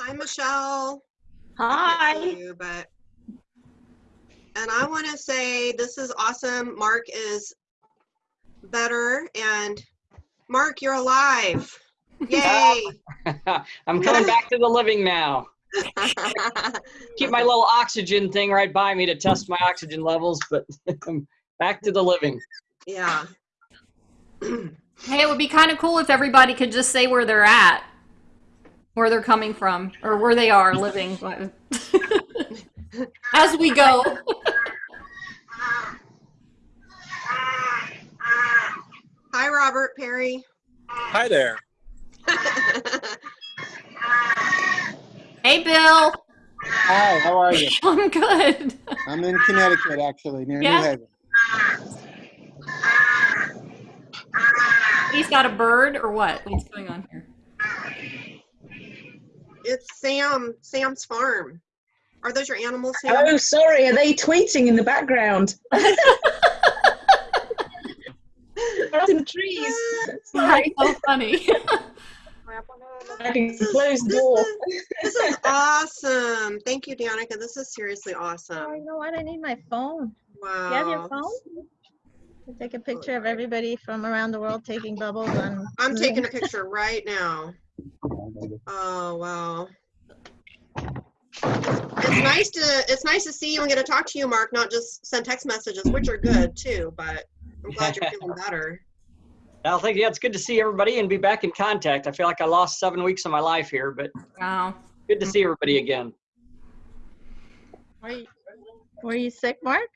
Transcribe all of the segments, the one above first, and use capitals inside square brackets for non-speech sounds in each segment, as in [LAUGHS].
Hi, Michelle. Hi. You, but and I want to say this is awesome. Mark is better, and Mark, you're alive. Yay! [LAUGHS] I'm coming back to the living now. [LAUGHS] Keep my little oxygen thing right by me to test my oxygen levels, but [LAUGHS] I'm back to the living. yeah. [CLEARS THROAT] Hey, it would be kind of cool if everybody could just say where they're at, where they're coming from, or where they are living. [LAUGHS] As we go. Hi, Robert Perry. Hi there. [LAUGHS] Hey, Bill. Hi, how are you? [LAUGHS] I'm good. I'm in Connecticut, actually, near Yeah? New Haven. He's got a bird or what? What's going on here? It's Sam. Sam's farm. Are those your animals, Sam? Oh, sorry. Are they tweeting in the background? [LAUGHS] Out in trees. Sorry. That's so funny. I can close the door. This is awesome. Thank you, Danica. This is seriously Oh, awesome. you know what? I need my phone. Wow. You have your phone? I Take a picture of everybody from around the world taking bubbles on. I'm taking a picture right now. Oh wow. It's nice to it's nice to see you and get to talk to you, Mark, not just send text messages, which are good too, but I'm glad you're feeling [LAUGHS] better. I think yeah, it's good to see everybody and be back in contact. I feel like I lost seven weeks of my life here, but Wow. good to see everybody again. Were you, were you sick, Mark?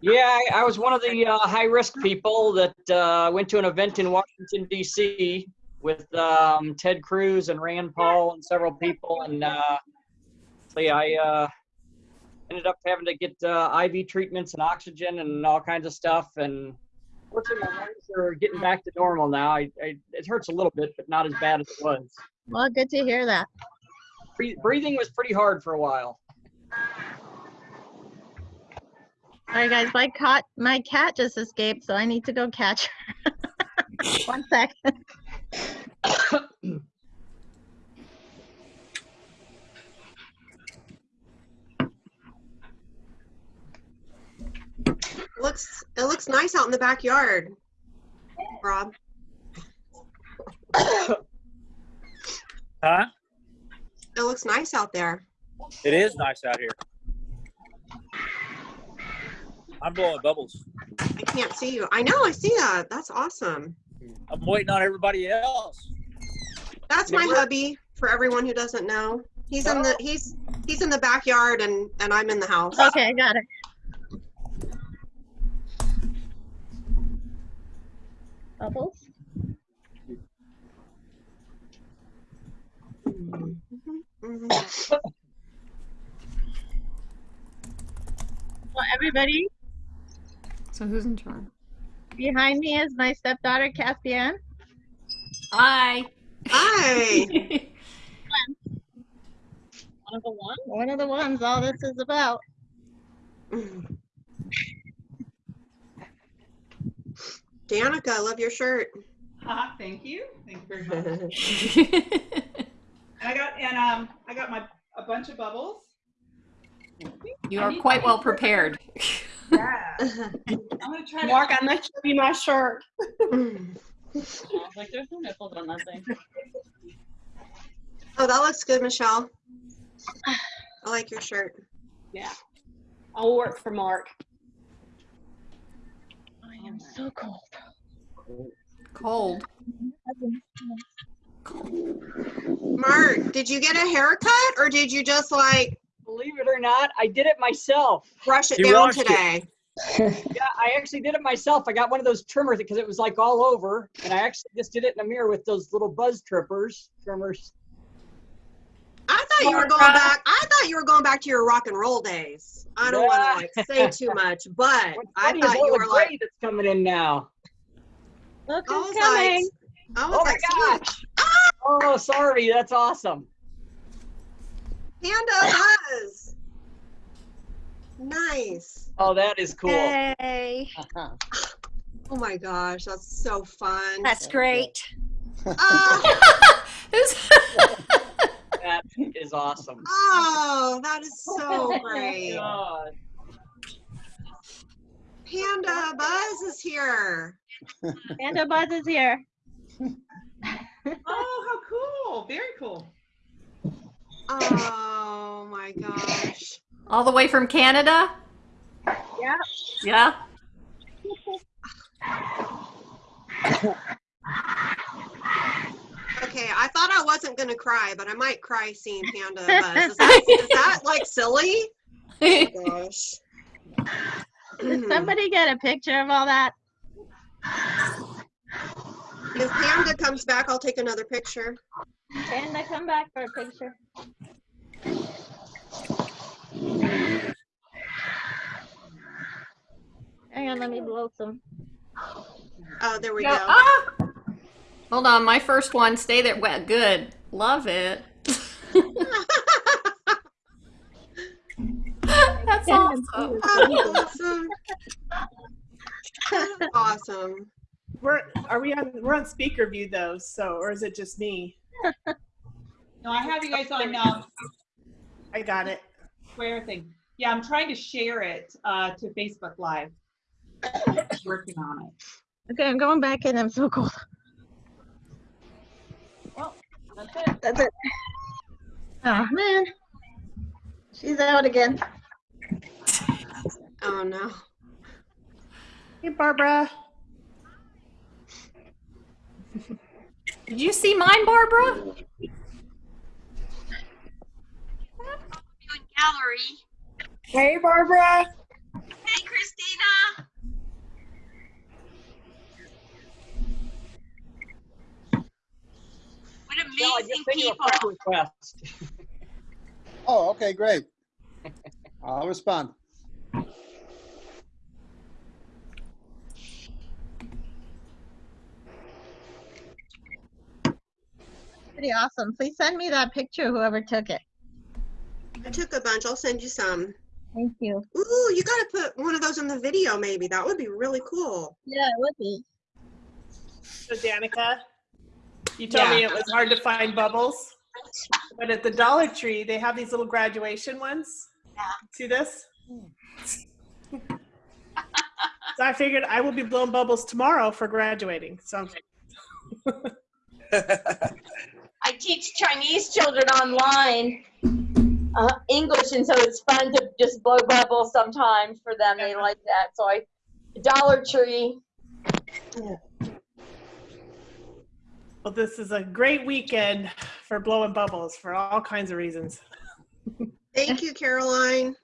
Yeah, I, I was one of the uh, high risk people that uh, went to an event in Washington D.C. with um, Ted Cruz and Rand Paul and several people, and uh, so yeah, I uh, ended up having to get uh, IV treatments and oxygen and all kinds of stuff. And fortunately, my lungs are getting back to normal now. I, I, it hurts a little bit, but not as bad as it was. Well, good to hear that. Bre- breathing was pretty hard for a while. All right, guys, my cat, my cat just escaped, so I need to go catch her. [LAUGHS] One second. It looks it looks nice out in the backyard. Rob. Huh? It looks nice out there. It is nice out here. I'm blowing bubbles. I can't see you. I know, I see that. That's awesome. I'm waiting on everybody else. That's my hubby for everyone who doesn't know. He's in the he's he's in the backyard and and I'm in the house. Okay, I got it. Bubbles? Mhm. Well, everybody, So who's in charge? Behind me is my stepdaughter, Caspian. Hi. Hi. [LAUGHS] One of the ones? One of the ones all this is about. Danica, I love your shirt. Ah, thank you. Thank you very much. [LAUGHS] And I got and um I got my a bunch of bubbles. you are quite well prepared. Yeah. [LAUGHS] I'm gonna try to Mark, I'm not showing you my shirt. [LAUGHS] Like, there's no nipples on that thing. Oh, that looks good, Michelle. I like your shirt. Yeah. I'll work for Mark. I am so cold. Cold. Mark, did you get a haircut or did you just like Believe it or not, I did it myself. brush it He down washed it. today? [LAUGHS] Yeah, I actually did it myself. I got one of those trimmers because it was like all over, and I actually just did it in a mirror with those little buzz trippers, trimmers. I thought you were going back. I thought you were going back to your rock and roll days. I don't want to like say too much, [LAUGHS] but I thought you were gray like, that's coming in now. Look who's coming. like, Oh my like, gosh! Ah! Oh, sorry, that's awesome. Panda Buzz. Nice. Oh, that is cool. Hey. Oh my gosh, that's so fun. That's great. Who's- ah. [LAUGHS] That is awesome. Oh, that is so [LAUGHS] oh great. God. Panda Buzz is here. Panda Buzz is here. [LAUGHS] Oh, how cool. Very cool. Oh my gosh. All the way from Canada? Yeah. Yeah. Okay, I thought I wasn't gonna cry, but I might cry seeing Panda Buzz. Is that, is that like silly? Oh gosh. Did mm-hmm. somebody get a picture of all that? If Panda comes back, I'll take another picture. Panda, come back for a picture. Hang on, let me blow some. Oh, there we Go- go. ah! Hold on, my first one. Stay there. Well, good. Love it. [LAUGHS] That's awesome. awesome. [LAUGHS] awesome. We're are we on we're on speaker view though, so or is it just me? [LAUGHS] No, I have you guys on um, I got it. square thing. Yeah, I'm trying to share it uh, to Facebook Live. [COUGHS] Working on it. Okay, I'm going back in. I'm so cold. Oh, that's it. That's it. Oh man. She's out again. Oh no. Hey Barbara. [LAUGHS] Did you see mine, Barbara? gallery. Hey Barbara. Hey, Christina. What Bill, I amazing just sent you a people. request. Oh, okay, great. [LAUGHS] I'll respond. Pretty awesome. Please send me that picture, whoever took it. I took a bunch. I'll send you some. Thank you. Ooh, you gotta put one of those in the video maybe. That would be really cool. Yeah, it would be. So Danica, you told me it was hard to find bubbles. But at the Dollar Tree, they have these little graduation ones. Yeah. See this? so I figured I will be blowing bubbles tomorrow for graduating. So [LAUGHS] I teach Chinese children online uh, English, and so it's fun to just blow bubbles sometimes for them. They like that. So I, Dollar Tree. well, this is a great weekend for blowing bubbles for all kinds of reasons. Thank you, Caroline.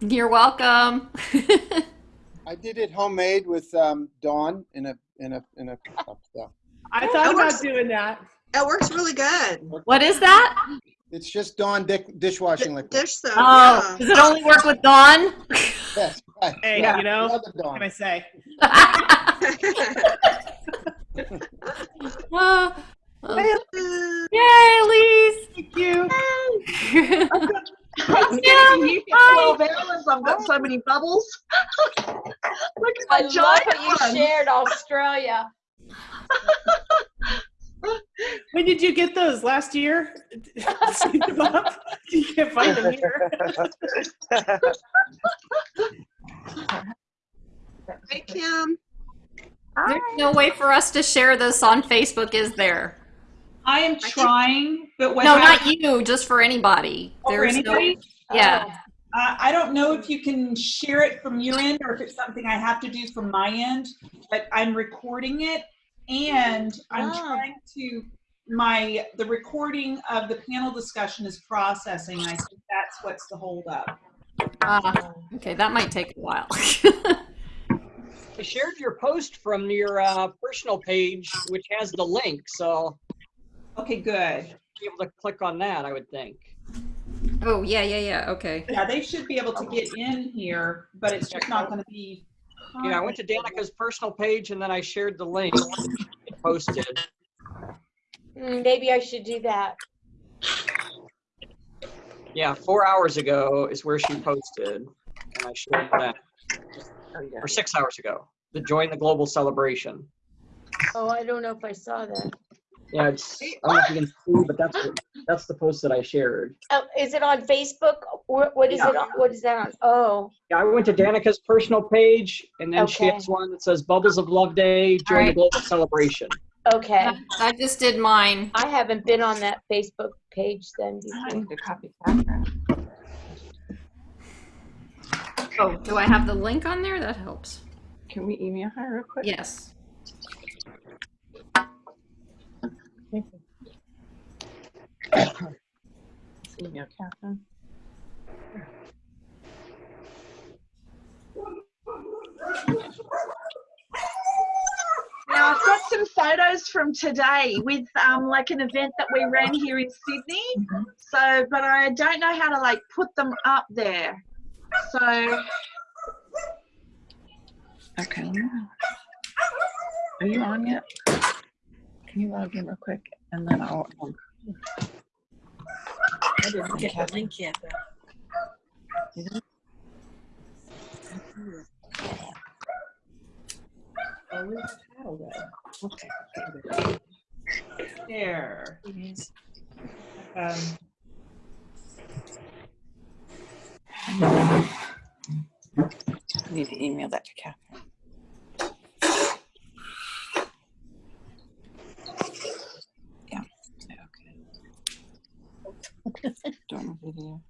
You're welcome. [LAUGHS] I did it homemade with um, Dawn in a in a in a cup. So I thought that about works. doing that. That works really good. what is that? it's just Dawn dick, dishwashing liquid. Dish soap. Oh, does it only work with Dawn? [LAUGHS] Yes, right. Hey, yeah, you know, what can I say? [LAUGHS] Uh, uh, Hey, yay, Elise! thank you. [LAUGHS] Yeah, You get hi. 12 hours, I've got so many bubbles. Look at I my love giant how you one. shared Australia. When did you get those? Last year? See them up? You can't find them here. Hey, Kim. Hi. There's no way for us to share this on Facebook, is there? I am trying, but what No, hap- not you, just for anybody. Oh, for There's no- anybody? Yeah. Uh, I don't know if you can share it from your end or if it's something I have to do from my end, but I'm recording it and I'm Ah. trying to, my, the recording of the panel discussion is processing. I think that's what's the holdup. Ah, okay, that might take a while. [LAUGHS] I shared your post from your uh, personal page, which has the link, so Okay, good. be able to click on that, I would think. oh, yeah, yeah, yeah. Okay. Yeah, they should be able to get in here, but it's just not gonna be. Yeah, I went to Danica's personal page and then I shared the link and posted. Mm, Maybe I should do that. Yeah, four hours ago is where she posted, and I shared that. Or six hours ago, the join the global celebration. Oh, I don't know if I saw that. Yeah, it's, I don't know if you can see, but that's, the- that's the post that I shared. Oh, is it on Facebook? What, what is it? on? What is that on? Oh, Yeah, I went to Danica's personal page, and then she has one that says Bubbles of Love Day, join the global celebration. okay. I just did mine. I haven't been on that Facebook page then before. need copy that. Oh, do I have the link on there? That helps. Can we email her real quick? Yes. [COUGHS] Email Catherine. Now I've got some photos from today with um, like an event that we ran here in Sydney. So, but I don't know how to like put them up there. So Okay. Are you on yet? Can you log in real quick and then I'll. um, I didn't get the link yet. know? Oh, where's the title go? Okay. okay, There. Um. I need to email that to Catherine. Yeah. Okay. Doing a video.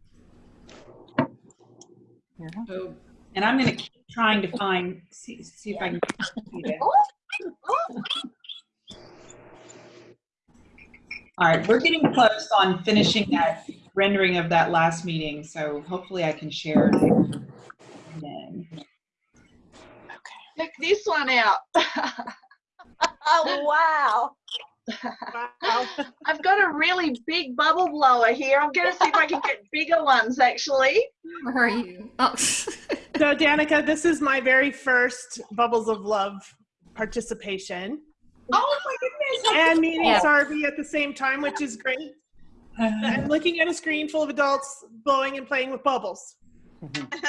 Here. Oh, and I'm gonna keep trying to find, see, see if I can. see it. All right, we're getting close on finishing that rendering of that last meeting, so hopefully I can share. it then. check this one out. Oh, wow. Wow. I've got a really big bubble blower here. I'm going to see if I can get bigger ones actually. where are you? Oh. [LAUGHS] So, Danica, this is my very first Bubbles of Love participation. Oh my goodness. And meeting Yeah. Sarvi at the same time, which is great. And looking at a screen full of adults blowing and playing with bubbles.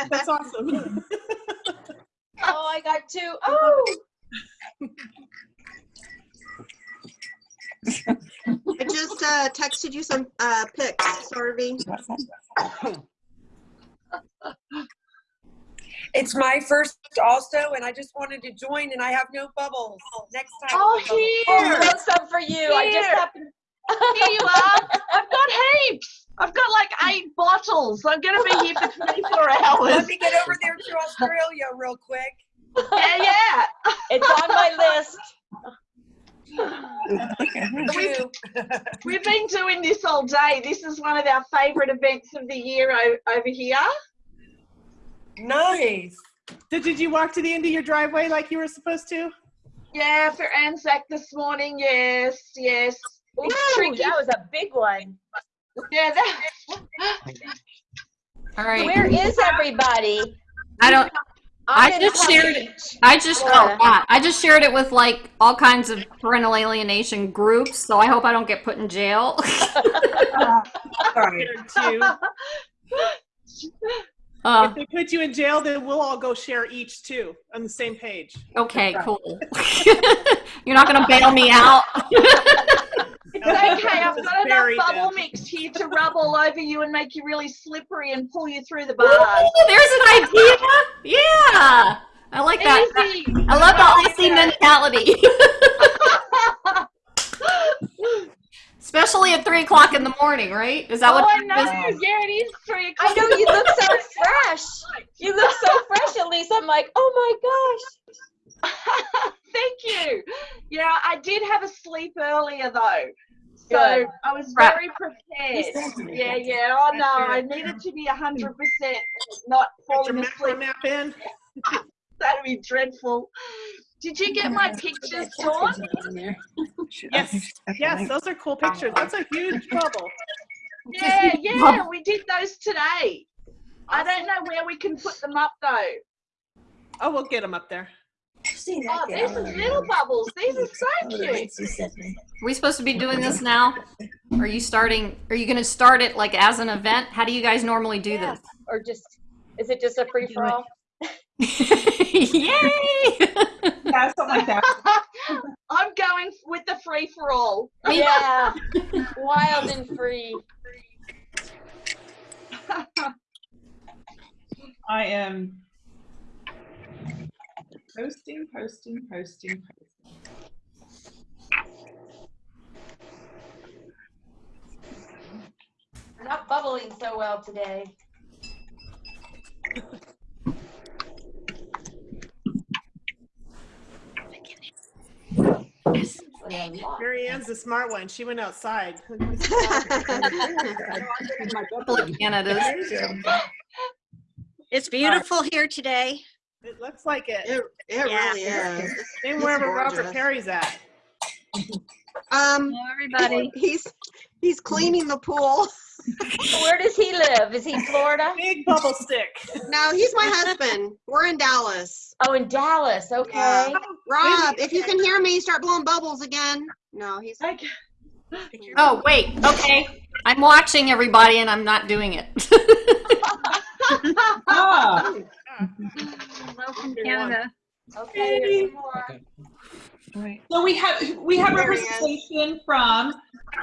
That's awesome. [LAUGHS] Oh, I got two. [LAUGHS] Oh, [LAUGHS] I just uh, texted you some uh, pics, Sarvi. It's my first also, and I just wanted to join, and I have no bubbles. Next time. Oh, I'll have oh, here. some for you. I just Here. happened. Here you are. I've got heaps. I've got like eight bottles. I'm going to be here for 24 hours. Let me get over there to Australia real quick. Yeah, yeah. It's on my list. Look at her. We've, we've been doing this all day. This is one of our favourite events of the year over here. Nice. Did, did you walk to the end of your driveway like you were supposed to? Yeah, for Anzac this morning. Yes, yes. It's Ooh, that was a big one. Yeah, that, [LAUGHS] All right. Where is everybody? I don't. I'm I just Palm shared it. I just oh, yeah, I just shared it with like all kinds of parental alienation groups. So I hope I don't get put in jail. [LAUGHS] [LAUGHS] Sorry. Shared two. uh, If they put you in jail, then we'll all go share each two on the same page. okay, cool. [LAUGHS] You're not gonna bail me out. it's okay. I've got enough bubble good. mix here to rub all over you and make you really slippery and pull you through the bars. Ooh, there's an idea. Yeah, I like that. Easy. I love the Aussie mentality. [LAUGHS] Especially at three o'clock in the morning, right? Is that oh, what? I know. Yeah, it is three I o'clock. know you look so fresh. You look so fresh, Elise. I'm like, oh my gosh. [LAUGHS] Thank you. Yeah, I did have a sleep earlier though. So Good. I was Right. very prepared. Yeah, yeah. Oh no, I needed to be hundred percent not Put your falling macro asleep. map in. [LAUGHS] That'd be dreadful. Did you get my pictures, Dawn? Yes, yes, those are cool pictures. That's a huge [LAUGHS] bubble. Yeah, yeah. We did those today. I don't know where we can put them up though. Oh, we'll get them up there. Oh, these are little bubbles. These are so cute. Are we supposed to be doing this now? Are you starting? Are you going to start it like as an event? How do you guys normally do Yeah. this? Or just, is it just a free for all? [LAUGHS] Yay! Yeah, something like that. [LAUGHS] I'm going with the free for all. Yeah, wild and free. [LAUGHS] I am posting, posting, posting, posting. We're not bubbling so well today. Mary Ann's the smart one. She went outside. Canadas. [LAUGHS] It's beautiful here today. It looks like it. It, it Yeah. really is. Same [LAUGHS] It's wherever Robert gorgeous. Perry's at. Um, everybody. he's he's cleaning the pool. [LAUGHS] Where does he live? Is he Florida? Big bubble stick. No, he's my husband. We're in Dallas. Oh, in Dallas. Okay. Yeah. Rob, if you can hear me, start blowing bubbles again. No, he's. Like, oh, wait. Okay. I'm watching everybody and I'm not doing it. [LAUGHS] Ah, Welcome, Canada. Okay. here's some more. Right. so we have we have There representation from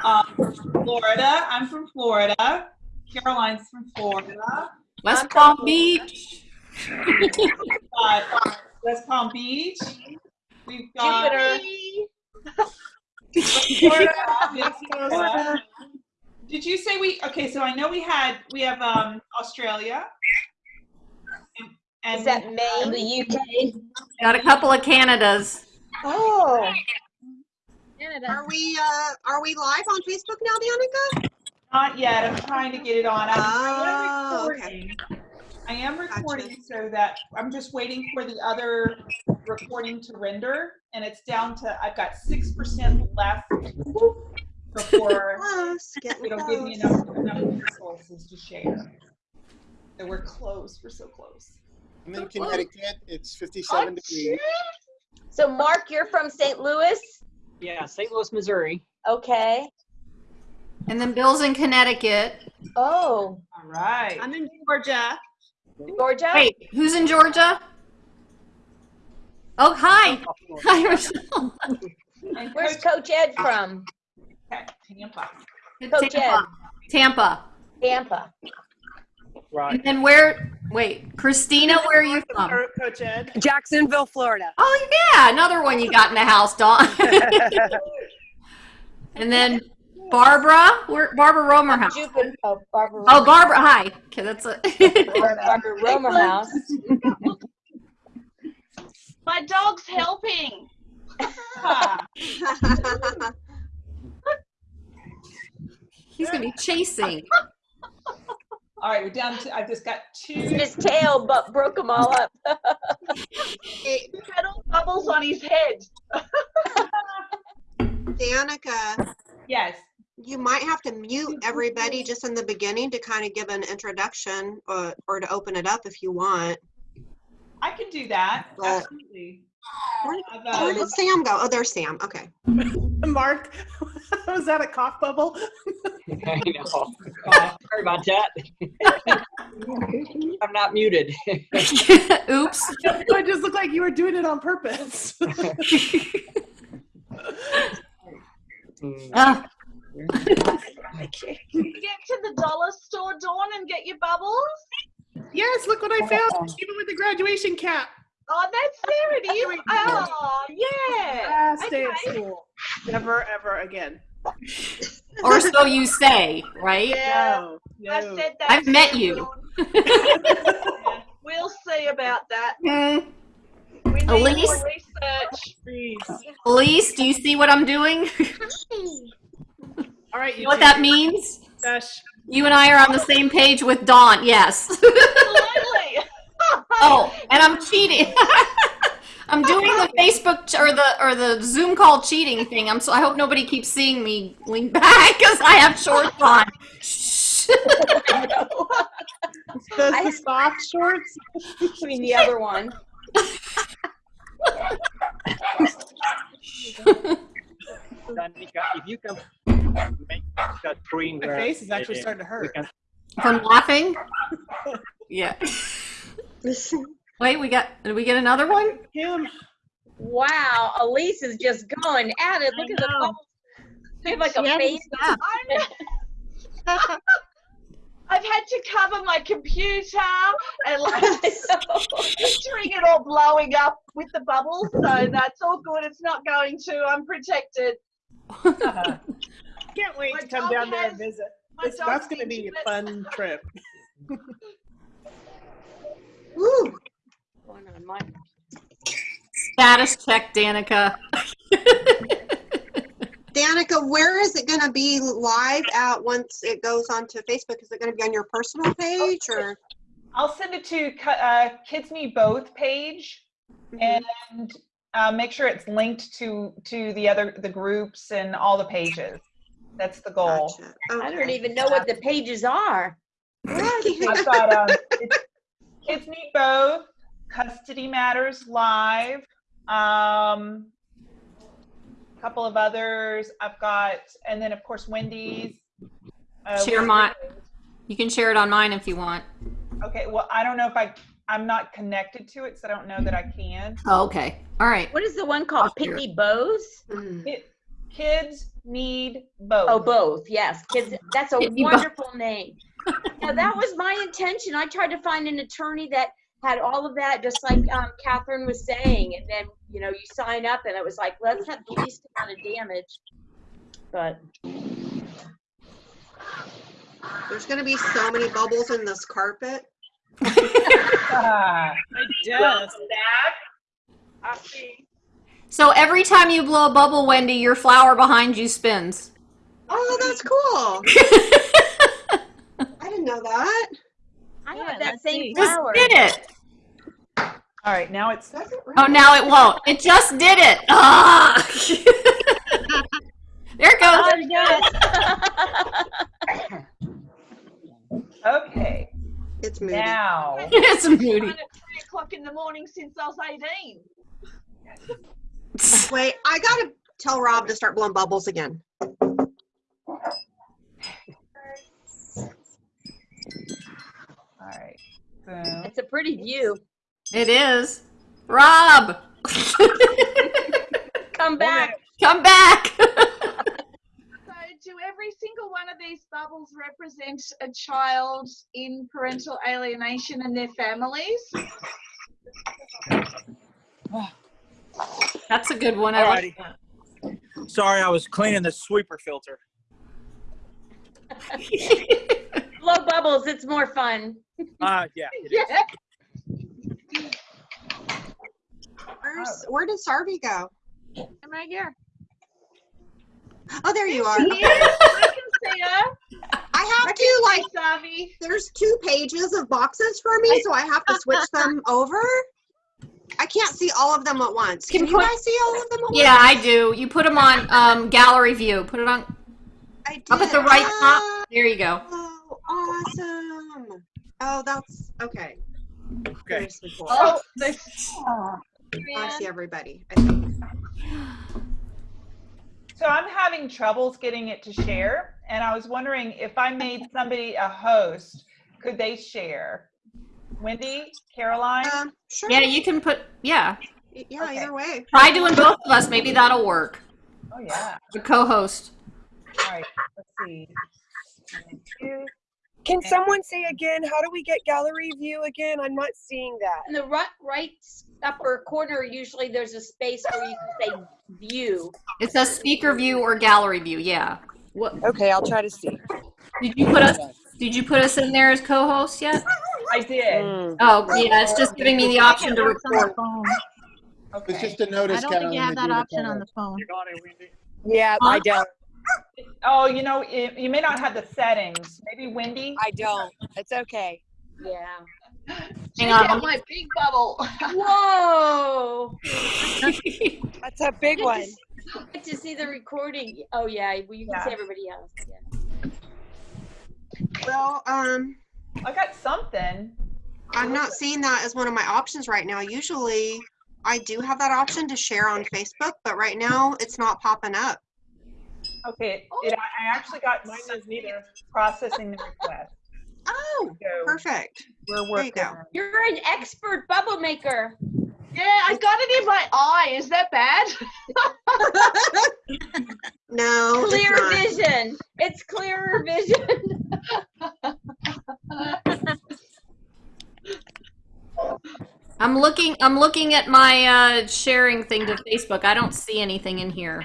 um, Florida. I'm from Florida. Caroline's from Florida. West Palm Beach. [LAUGHS] got West Palm Beach. We've got Jupiter. [LAUGHS] Florida, Florida. Did you say we? Okay, so I know we had we have um Australia. And, and Is that Maine? The UK. Got a couple of Canadas. Oh. Canada. Are we uh are we live on Facebook now, Danica? not yet. I'm trying to get it on. I'm, Oh, am recording. I am recording so that I'm just waiting for the other recording to render, and it's down to I've got six percent left before [LAUGHS] Close. Getting it'll give me enough enough resources to share. So we're close. We're so close. I'm in Connecticut. It's 57 degrees. So, Mark, you're from St. Louis? Yeah, St. Louis, Missouri. Okay. And then Bill's in Connecticut. Oh, All right. I'm in Georgia. Georgia? Wait, who's in Georgia? Oh, hi. Hi, Rochelle. [LAUGHS] Where's Coach Coach Ed from? Tampa. Coach Ed. Tampa. Tampa. Tampa. Right. And then where? Wait, Christina, where are you from? Coach Ed. Jacksonville, Florida. Oh yeah, another one you got in the house, Dawn. [LAUGHS] and then Barbara, where Barbara Romer house. Jupiter. Oh, Barbara. Oh, Barbara, hi. Okay, that's a. [LAUGHS] Barbara Romer House. [LAUGHS] My dog's helping. He's gonna be chasing. All right, we're down to. I've just got two. His tail but broke them all up. He had all bubbles on his head. [LAUGHS] Danica, Yes. you might have to mute everybody just in the beginning to kind of give an introduction or, or to open it up if you want. I can do that. But- Absolutely. Where, where did Sam go? Oh, there's Sam. Okay. [LAUGHS] Mark, [LAUGHS] was that a cough bubble? I know. [LAUGHS] Sorry about that. I'm not muted. Oops. it just looked like you were doing it on purpose. Mm. Ah. You get to the dollar store, Dawn, and get your bubbles. yes, look what I found. Even with the graduation cap. Oh, that's there it is. Oh, yeah. Ah, stay at Okay. school. Never, ever again. [LAUGHS] or so you say, right? Yeah, No, I said that. I've met you, [LAUGHS] you. We'll see about that. Hmm. We need Elise? more research. Please. Elise, do you see what I'm doing? [LAUGHS] All right, You know what that means? Dash. You and I are on the same page with Dawn. Yes. Absolutely. Oh, and I'm cheating. [LAUGHS] I'm doing the Facebook ch- or the or the Zoom call cheating thing. I'm so I hope nobody keeps seeing me lean back [LAUGHS] because I have shorts on. Shh. [LAUGHS] The, the soft shorts. I mean, the other one. Danica, if you can make that screen My face is actually uh, starting to hurt. From laughing. Yeah. [LAUGHS] Wait, we got. Did we get another one? Him. Wow, Elise is just going at it. Look at the know. bubbles. They have like a She hasn't face. stopped. [LAUGHS] I've had to cover my computer and like [LAUGHS] picturing it all blowing up with the bubbles. So that's all good. It's not going to. I'm protected. Can't wait My to come dog down there and visit. This- That's gonna be a fun trip. Woo. Going on my- Status check, Danica. [LAUGHS] Danica, where is it gonna be live at once it goes onto Facebook? Is it gonna be on your personal page or? I'll send it to uh, Kids Need Both page Mhm. and uh, make sure it's linked to to the other the groups and all the pages. That's the goal. Gotcha. I don't even know what the pages are. I've got um, it's Kids Need Both, Custody Matters Live, um, a couple of others. I've got, and then of course Wendy's. Uh, Share Wendy's- my- You can share it on mine if you want. Okay, well, I don't know if I, I'm not connected to it, so I don't know that I can. Oh, okay. All right. What is the one called? I'll share Bows? Mm. It, kids need both. Oh, both. Yes, kids. That's a Pitney Bowes. wonderful name. Now that was my intention. I tried to find an attorney that had all of that, just like um, Catherine was saying, and then you know you sign up, and it was like let's have the least amount of damage. But There's gonna be so many bubbles in this carpet. [LAUGHS] I guess. I see. So every time you blow a bubble, Wendy, your flower behind you spins. Oh, that's cool. [LAUGHS] I didn't know that. I Yeah, have that same see. Just did it. all right, now it's Does it Oh, now it won't. It just did it. Ah. [LAUGHS] there it goes. Oh, yes. [LAUGHS] okay. It's moody. Now, [LAUGHS] it's a beauty. At three o'clock in the morning since I was 18. Wait, I gotta tell Rob to start blowing bubbles again. All right. Boom. It's a pretty view. It is. Rob, [LAUGHS] Come back. come back. [LAUGHS] So, do every single one of these bubbles represent a child in parental alienation and their families? That's a good one. I like that. Sorry, I was cleaning the sweeper filter. [LAUGHS] Blow bubbles. It's more fun. Uh, yeah. [LAUGHS] Yeah. Where's, where did Sarvi go? I'm right here. Oh, there you are. I can see her. I have to like. Sarvi. There's two pages of boxes for me, so I have to switch them [LAUGHS] over. I can't see all of them at once. Can Can you put- guys see all of them at once? Yeah, I do. You put them on um, gallery view. Put it on I did. up at the right top. Oh, There you go. Awesome. Oh, that's okay. Okay. Seriously cool. Oh, they, I see everybody. I think. So I'm having troubles getting it to share, and I was wondering if I made somebody a host, could they share? Wendy, Caroline? Um, sure. Yeah, you can put. Yeah, Yeah, Okay. either way. try doing both of us. Maybe that'll work. Oh, yeah. The co-host. All right, let's see. Thank you. Can someone say again, how do we get gallery view again? I'm not seeing that. In the right, right upper corner, usually there's a space where you can say view. It says speaker view or gallery view. Yeah. What Okay, I'll try to see. did you put us? Did you put us in there as co-host yet? I did. Mm. Oh, yeah. It's just giving me the option to Works on the record. phone. It's just a notice, I don't think you have that that you're option on the phone. You got it, Wendy. Yeah, I don't. Oh, you know, it, you may not have the settings. Maybe Wendy? I don't. It's okay. Yeah. Hang check on. out my big bubble. Whoa. That's a big Good one. to, s- good to see the recording. Oh, yeah. Well, you can Yeah. see everybody else. Yeah. Well, um, I got something. I'm not seeing that as one of my options right now. Usually, I do have that option to share on Facebook, but right now it's not popping up. Okay, it, I I actually got mine is neither processing the request. [LAUGHS] Oh, So perfect. we're There you working. go. on it. You're an expert bubble maker. Yeah, I got it in my eye. Is that bad? [LAUGHS] No, it's Clear not. vision. It's clearer vision. [LAUGHS] I'm looking. I'm looking at my uh, sharing thing to Facebook. I don't see anything in here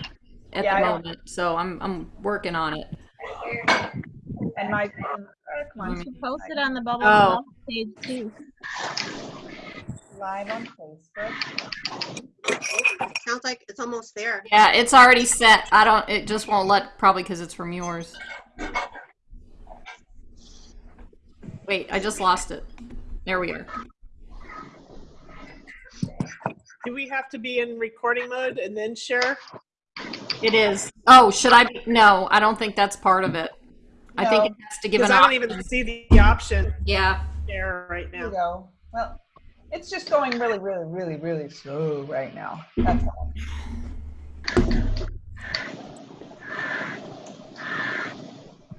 at Yeah, I the don't- moment, so I'm I'm working on it. And my, come on, You post it on the Bubble Oh. Page too. live on Facebook. Sounds like it's almost there. Yeah, it's already set. I don't. It just won't let. Probably because it's from yours. Wait, I just lost it. There we are. Do we have to be in recording mode and then share? It is. Oh, should I? be- No, I don't think that's part of it. I think it has to give Because an I don't option. even see the option Yeah. there right There you now. go. Well, it's just going really, really, really, really slow right now. That's all.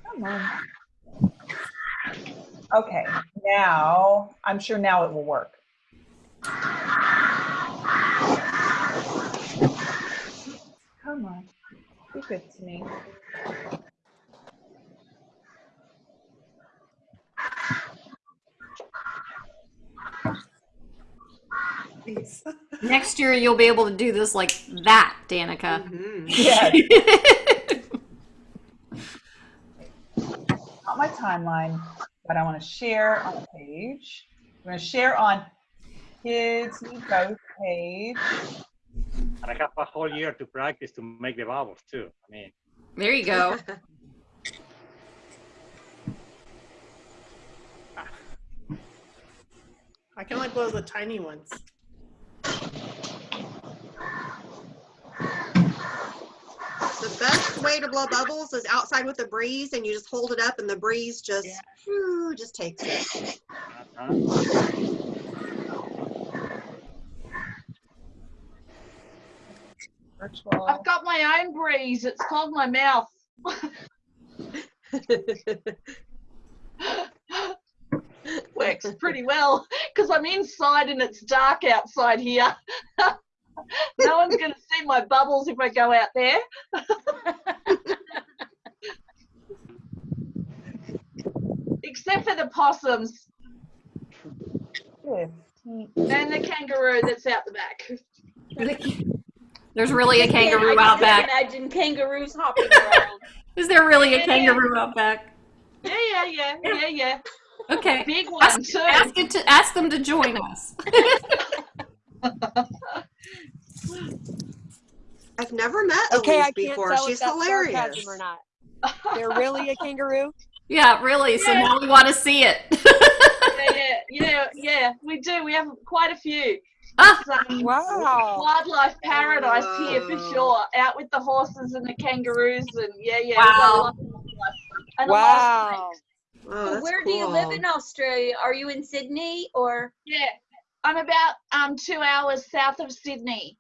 Come on. Okay, now, I'm sure now it will work. Come on, be good to me. Next year you'll be able to do this like that, Danica. Mm-hmm. [LAUGHS] Yes. Not my timeline, but I want to share on a page. I'm going to share on Kids Need Both page. And I have a whole year to practice to make the bubbles too. I mean, There you go. I can only blow the tiny ones. The best way to blow bubbles is outside with the breeze and you just hold it up and the breeze just, whew, just takes it. Uh-huh. Virtual. I've got my own breeze. It's called my mouth. [LAUGHS] Works pretty well because I'm inside and it's dark outside here. [LAUGHS] no one's going to see my bubbles if I go out there. [LAUGHS] Except for the possums Yeah. and the kangaroo that's out the back. There's really a can't- kangaroo I out can't back. Imagine kangaroos hopping around. [LAUGHS] Is there really a Yeah. kangaroo out back? Yeah, yeah, yeah, yeah, yeah. Okay. [LAUGHS] Big one Ask, too. ask it to ask them to join us. [LAUGHS] I've never met Okay, Elise I can't before. tell She's if that's hilarious. or not. They're really a kangaroo? Yeah, really. So now we want to see it. yeah, yeah, yeah, yeah. We do. We have quite a few. Wow. Wildlife paradise here for sure. Out with the horses and the kangaroos and yeah, yeah. we've Wow. lot of wildlife. And a lot of Wow. Oh, that's Where do you live in Australia? Are you in Sydney or? Yeah, I'm about um two hours south of Sydney.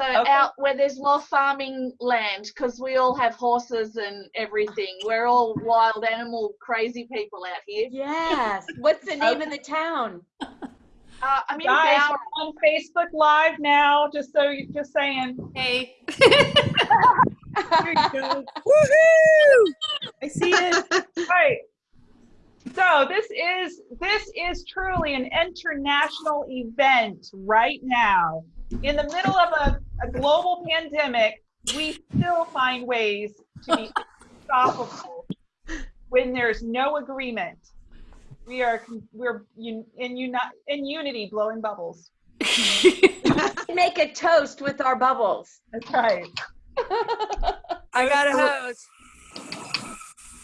So Okay. out where there's more farming land, because we all have horses and everything. We're all wild animal crazy people out here. Yes. What's the name of the town? [LAUGHS] Uh, I'm Guys, Bowral. we're on Facebook Live now, just so you're just saying. Hey. There you go. [LAUGHS] Woohoo! I see it. [LAUGHS] Right. So this is this is truly an international event right now. In the middle of a, a global pandemic, we still find ways to be [LAUGHS] unstoppable when there's no agreement. We are we're un, in uni, in unity blowing bubbles. [LAUGHS] Make a toast with our bubbles. That's right. I got a hose.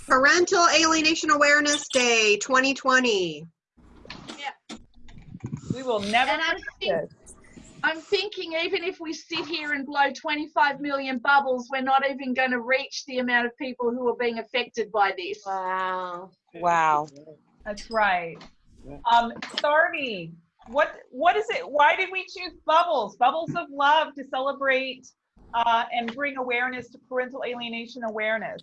Parental Alienation Awareness Day 2020. We will never And I'm, think. I'm thinking even if we sit here and blow 25 million bubbles, we're not even going to reach the amount of people who are being affected by this. Wow. Wow. That's right. Um, Sarvi, what what is it? Why did we choose bubbles? Bubbles of love to celebrate uh, and bring awareness to parental alienation awareness.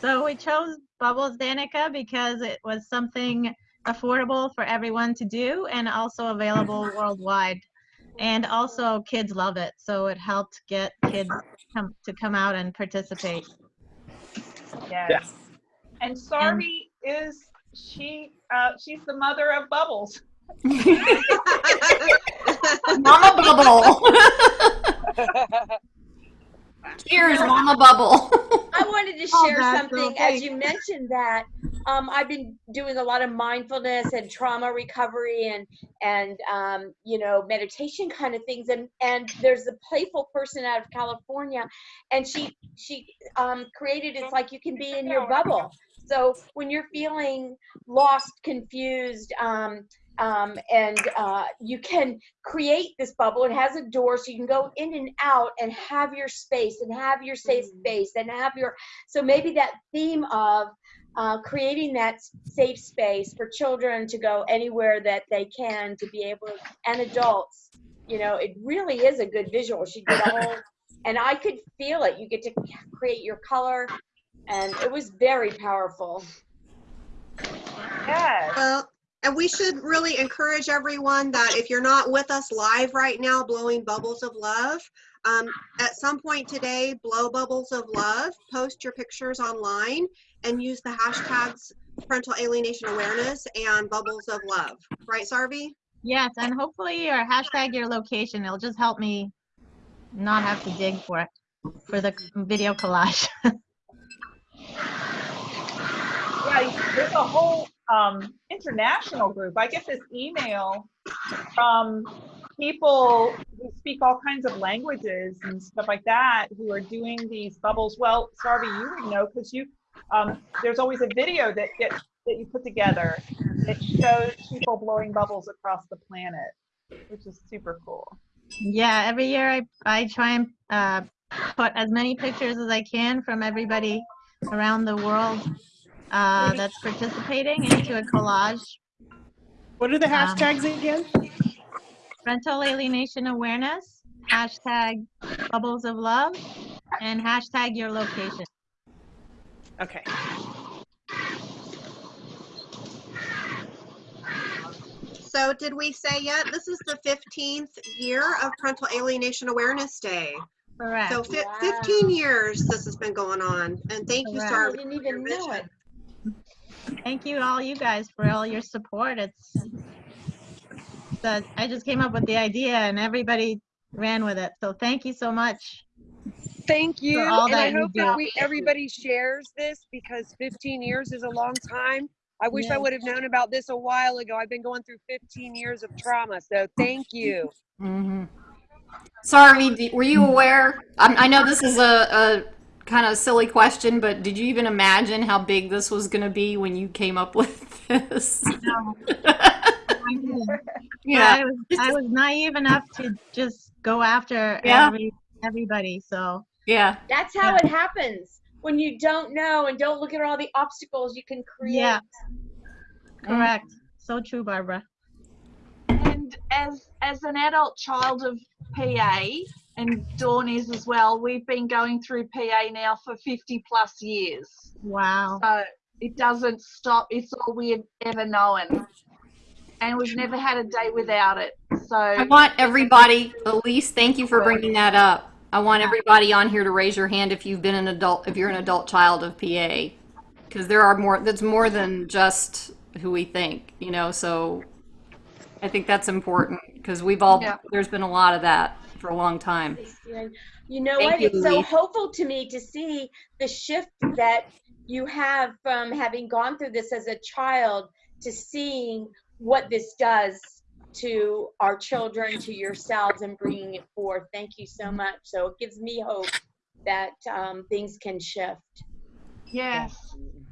So we chose Bubbles Danica because it was something affordable for everyone to do and also available worldwide. And also kids love it, so it helped get kids come, to come out and participate. Yes. And Sarvi is she? Uh, she's the mother of Bubbles. [LAUGHS] Mama Bubble. [LAUGHS] Cheers, Mama Bubble. I wanted to Oh, share that's something okay. as you mentioned that um, I've been doing a lot of mindfulness and trauma recovery and and um, you know meditation kind of things and and there's a playful person out of California and she she um, created it's like you can be in your bubble so when you're feeling lost confused um, um, and uh, you can create this bubble. It has a door, so you can go in and out and have your space and have your safe space and have your. So maybe that theme of uh, creating that safe space for children to go anywhere that they can to be able to, and adults. You know, it really is a good visual. She did a whole, and I could feel it. You get to create your color, and it was very powerful. Yes. Well, and we should really encourage everyone that if you're not with us live right now, blowing bubbles of love, um, at some point today, blow bubbles of love, post your pictures online, and use the hashtags parental alienation awareness and bubbles of love. Right, Sarvi? Yes, and hopefully or hashtag your location. It'll just help me not have to dig for it for the video collage. [LAUGHS] Yeah, there's a whole um, international group. I get this email from people who speak all kinds of languages and stuff like that who are doing these bubbles. Well, Sarvi, you would know because you um, there's always a video that gets that you put together that shows people blowing bubbles across the planet, which is super cool. Yeah, every year I, I try and uh, put as many pictures as I can from everybody around the world uh, that's participating into a collage. What are the Um, hashtags again? Parental alienation awareness, hashtag bubbles of love, and hashtag your location. Okay. So did we say yet? This is the 15th year of Parental Alienation Awareness Day. Correct. So fi- 15 years this has been going on. And thank you, Correct. Sarvi. I didn't even know it. Thank you, all you guys, for all your support. It's that I just came up with the idea and everybody ran with it. So thank you so much. Thank you. For all and I you hope do. that we everybody shares this because 15 years is a long time. I wish I would have known about this a while ago. I've been going through 15 years of trauma. So thank you. hmm Sorry, were you aware? I, I know this is a, a kind of silly question, but did you even imagine how big this was going to be when you came up [LAUGHS] with this? No. [LAUGHS] Yeah, I was I was naive enough to just go after Yeah. every everybody. So yeah, That's how it happens. When you don't know and don't look at all the obstacles you can create. Yeah. Mm. correct. So true, Barbara. And as as an adult child of PA, and Dawn is as well, we've been going through PA now for 50 plus years. Wow. So it doesn't stop. It's all we've ever known. And we've never had a day without it. So I want everybody, Elise, thank you for bringing that up. I want everybody on here to raise your hand if you've been an adult, if you're an adult child of PA. Because there are more, that's more than just who we think, you know, so I think that's important because we've all, Yeah. there's been a lot of that for a long time. You know Thank what? you, it's so hopeful to me to see the shift that you have from having gone through this as a child to seeing what this does to our children, to yourselves, and bringing it forth. Thank you so much. So it gives me hope that um, things can shift. Yes.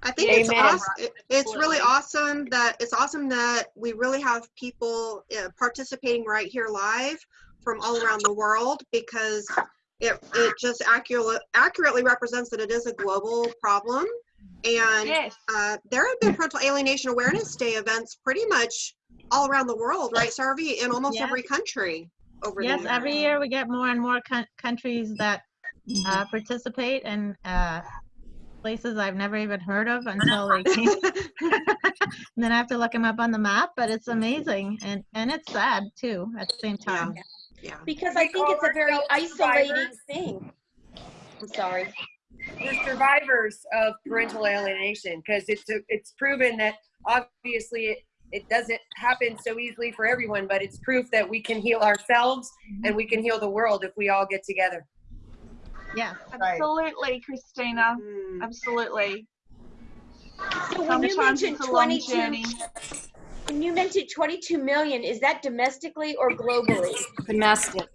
I think it's awesome. It's really awesome that it's awesome that we really have people uh, participating right here live from all around the world because it it just accurate, accurately represents that it is a global problem. And Yes. uh, there have been parental alienation awareness day events pretty much all around the world, right, Sarvi? In almost Yeah. every country over Yes, there. every year we get more and more coun- countries that uh, participate, and uh, places I've never even heard of until they came. [LAUGHS] and then I have to look them up on the map, but it's amazing and and it's sad too at the same time. Yeah. Because I think it's a very isolating thing. I'm sorry. We're survivors of parental alienation because it's it's proven that obviously it, it doesn't happen so easily for everyone, but it's proof that we can heal ourselves and we can heal the world if we all get together. Yeah. Absolutely, Christina. Absolutely. So when you mentioned it's 22, when you mentioned 22 million, is that domestically or globally? Domestic.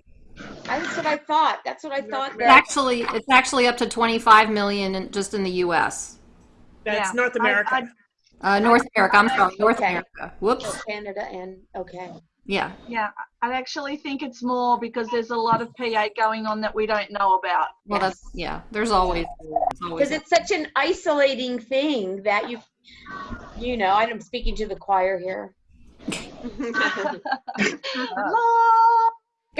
That's what I thought. That's what I thought. It's actually, it's actually up to 25 million in, just in the U.S. That's North America. Uh, North America, I'm sorry, North Okay. America. Whoops. Oh, Canada and, okay. Yeah. Yeah, I actually think it's more because there's a lot of PA going on that we don't know about. Well, that's, yeah, there's always, always. Because it's such an isolating thing that you, you know, I'm speaking to the choir here. [LAUGHS] [LAUGHS]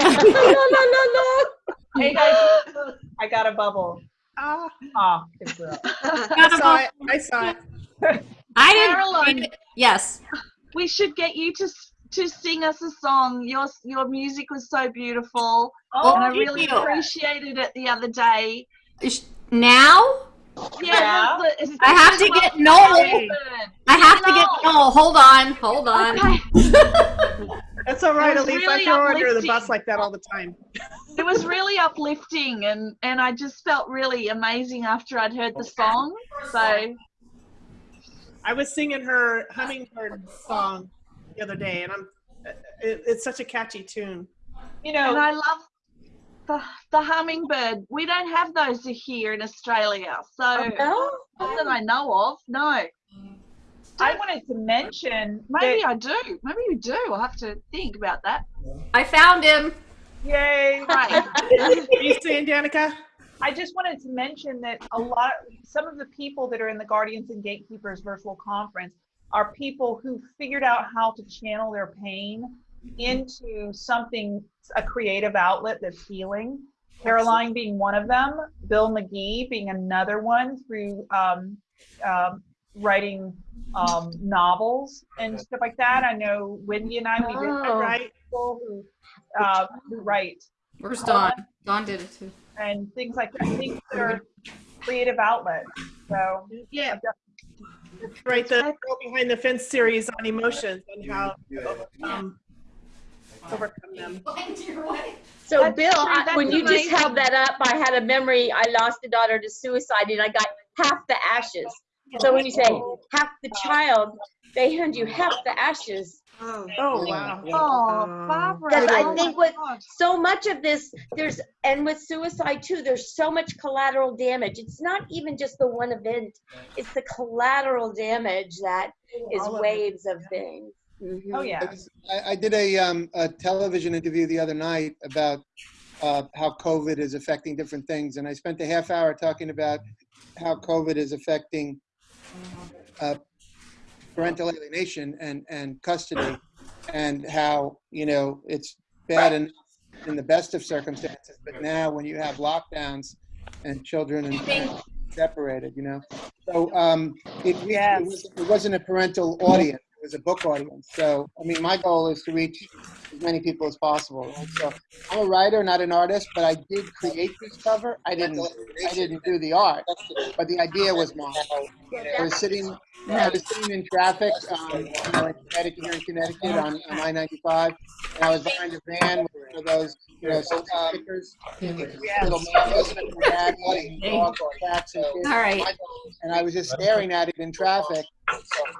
La, la, la, la. Hey guys, I got a bubble. Ah, Ah, good girl. [LAUGHS] I saw it. I saw it. I didn't. Caroline, Yes. we should get you to s- to sing us a song. Your your music was so beautiful, Oh, and I really you. appreciated it the other day. Is- Now? Yeah, the- the- I have to get Noel. I have to get Noel. Hold on. Hold on. [LAUGHS] That's all right, It was Elise. really I throw her under the uplifting. bus like that all the time. It was really uplifting, and and I just felt really amazing after I'd heard the song. So I was singing her hummingbird song the other day, and I'm. Uh, it, it's such a catchy tune. You know, and I love the the hummingbird. We don't have those here in Australia, so no? not that I know of. No, I wanted to mention. maybe that- I do. Maybe you do. I'll have to think about that. I found him. Yay! Right. [LAUGHS] You saying, Danica? I just wanted to mention that a lot, some of the people that are in the Guardians and Gatekeepers virtual conference are people who figured out how to channel their pain into something, a creative outlet that's healing. Caroline being one of them, Bill McGee being another one through um, um, writing um, novels and stuff like that. I know Wendy and I, we did Oh. write people who, uh, who write Where's Dawn? Dawn did it too. and things like that. Things that are creative outlets. So Yeah. Right, the Girl Behind the Fence series on emotions and how um, overcome them. So That's Bill. I- when you just held that up, I had a memory. I lost a daughter to suicide and I got half the ashes. So when you say half the child, they hand you half the ashes. Oh, Oh, wow. Oh, Barbara. Because I oh think my with so much of this, there's, and with suicide too, there's so much collateral damage. It's not even just the one event, it's the collateral damage that is All of it. waves of things. Mhm. Oh yeah. I, I did a, um, a television interview the other night about uh, how COVID is affecting different things, and I spent a half hour talking about how COVID is affecting uh, parental alienation and, and custody, and how you know it's bad enough in the best of circumstances, but now when you have lockdowns and children and parents separated, you know, so um, it, it, was, it wasn't a parental audience was a book audience. So, I mean, my goal is to reach as many people as possible. Right? So, I'm a writer, not an artist, but I did create this cover. I didn't, I didn't do the art, but the idea was mine. I was sitting, I was sitting in traffic, um, you know, in Connecticut, here in Connecticut on, on I-95, and I was behind a van with one of those, you know, stickers, little mangoes and dad, and dogs, cats, and kids. All right. And I was just staring at it in traffic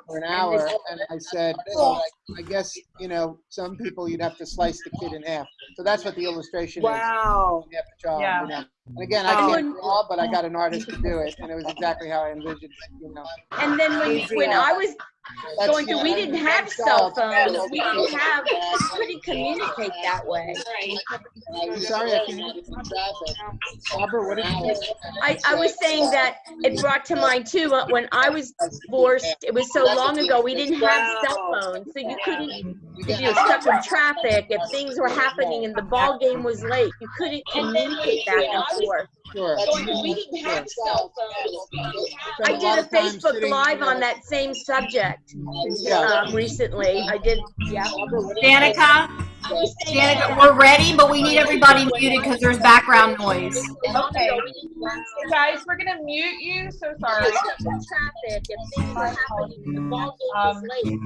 for an hour, and I said, "Oh, I guess you know, some people you'd have to slice the kid in half." So that's what the illustration Wow. is. Half the child, Yeah. And again, I can't draw, but I got an artist to do it, and it was exactly how I envisioned it. You know. And then when, when I was That's- going through, we didn't have cell phones. We didn't have, we couldn't communicate that way. I'm sorry, I can't hear you in traffic. Barbara, what did you say? I, I was saying that it brought to mind too, uh, when I was divorced, it was so long ago, we didn't have cell phones. So you couldn't, if you were stuck in traffic, if things were happening and the ball game was late, you couldn't communicate back and before. Sure. So we didn't have cell phones. I did a Facebook Live on that same subject um, recently. I did, yeah. Danica, Danica, we're ready, but we need everybody muted because there's background noise. Okay. So guys, we're gonna mute you. So sorry. Traffic, if things are happening, the ball game is late.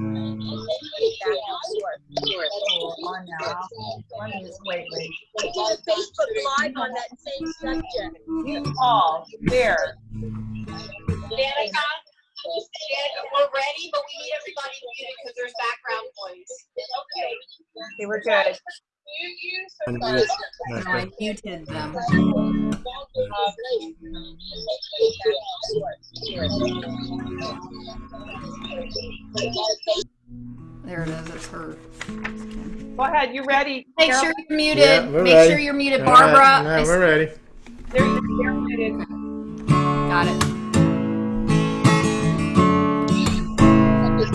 On now. Let me just wait, wait. I did a Facebook Live on that same subject. You all there. Danica, Danica, we're ready, but we need everybody muted because there's background noise. Okay, Okay, we're good. Mute you, so Unmute. No, I muted them. There it is, it's her. Go ahead. You ready? Make Carol? sure you're muted. Yeah, we're Make ready. sure you're muted, All right, Barbara. no, I s- we're ready. They're, they're muted. Got it.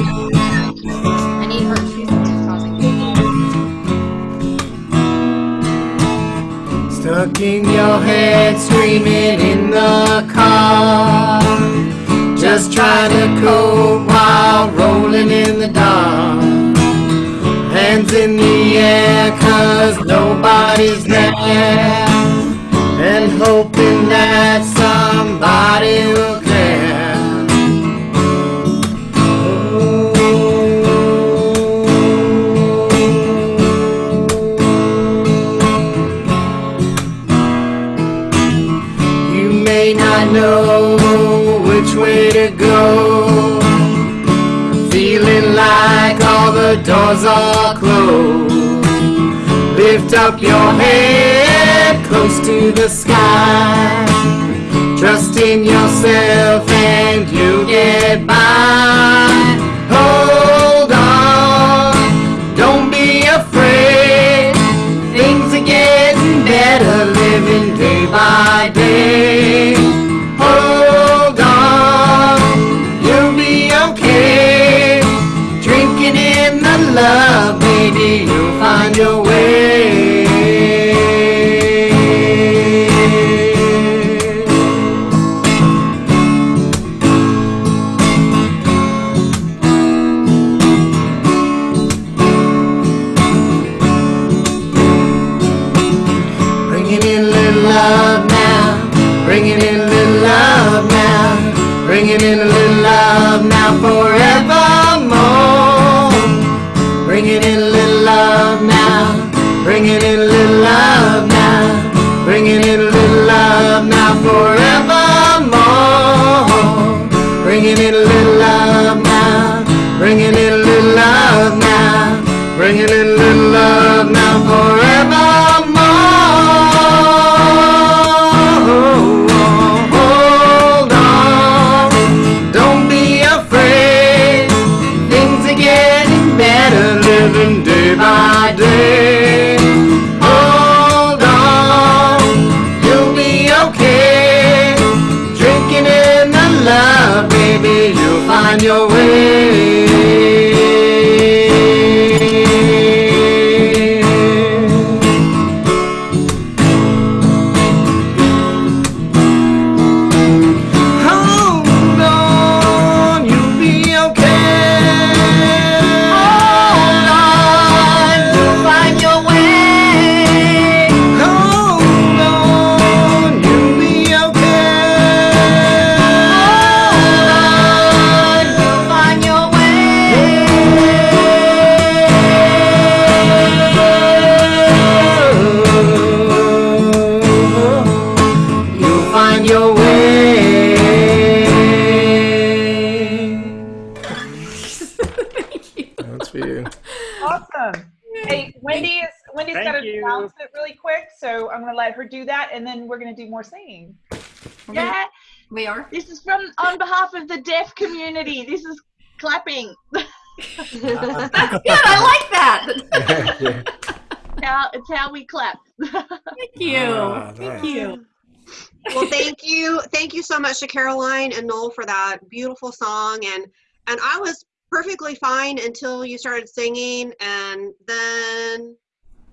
I need her. Causing. Stuck in your head, screaming in the car. Just trying to cope while rolling in the dark. Hands in the air, cause nobody's there. And hoping that somebody will Feeling like all the doors are closed. Lift up your head close to the sky. Trust in yourself and you'll get by. Hold on, don't be afraid. Things are getting better, living day by day. Baby, you'll find your way. Do more singing. Yeah, we are. This is from on behalf of the deaf community. This is clapping. That's [LAUGHS] good. I like that. How, it's how we clap. Thank you. Ah, Thank nice. you. Well, thank you. Thank you so much to Caroline and Noel for that beautiful song. And and I was perfectly fine until you started singing and then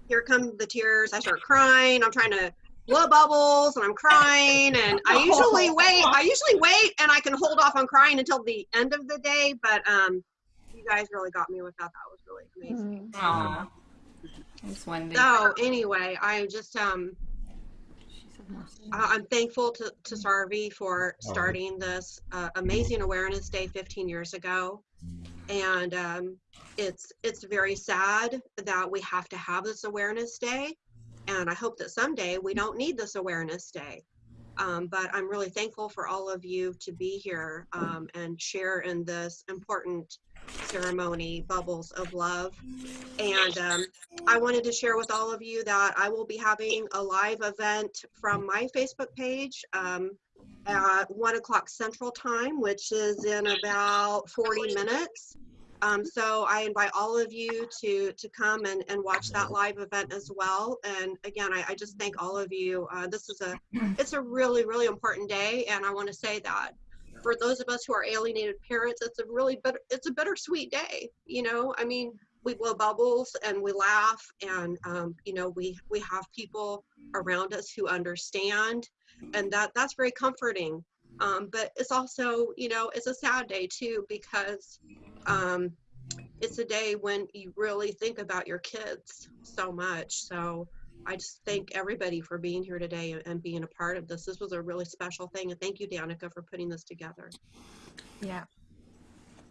here come the tears. I start crying. I'm trying to blow bubbles and I'm crying and I usually [LAUGHS] wait. I usually wait and I can hold off on crying until the end of the day. But um, you guys really got me with that. That was really amazing. Aw. Thanks, Wendy. So anyway, I just um, I- I'm thankful to to Sarvi for starting this uh, amazing awareness day 15 years ago, and um, it's it's very sad that we have to have this awareness day, and I hope that someday we don't need this awareness day. Um, but I'm really thankful for all of you to be here um, and share in this important ceremony, Bubbles of Love. And um, I wanted to share with all of you that I will be having a live event from my Facebook page um, at one o'clock Central Time, which is in about 40 minutes. Um, so I invite all of you to to come and, and watch that live event as well. And again, I, I just thank all of you. Uh, this is a it's a really really important day, and I want to say that for those of us who are alienated parents, it's a really bitter, it's a bittersweet day. You know, I mean, we blow bubbles and we laugh, and um, you know, we we have people around us who understand, and that that's very comforting. Um, but it's also, you know, it's a sad day too because um, it's a day when you really think about your kids so much. So I just thank everybody for being here today and- and being a part of this. This was a really special thing, and thank you, Danica, for putting this together. Yeah.